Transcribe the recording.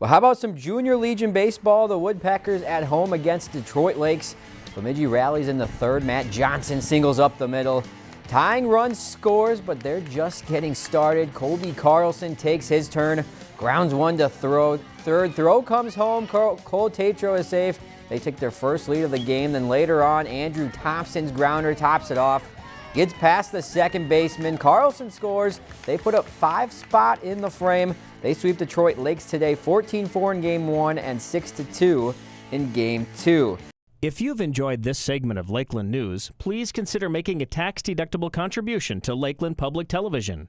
Well, how about some Junior Legion baseball? The Woodpeckers at home against Detroit Lakes. Bemidji rallies in the third. Matt Johnson singles up the middle. Tying run scores, but they're just getting started. Colby Carlson takes his turn. Grounds one to throw. Third throw comes home. Cole Tatro is safe. They take their first lead of the game. Then later on, Andrew Thompson's grounder tops it off. Gets past the second baseman. Carlson scores. They put up five spot in the frame. They sweep Detroit Lakes today 14-4 in game one and 6-2 in game two. If you've enjoyed this segment of Lakeland News, please consider making a tax-deductible contribution to Lakeland Public Television.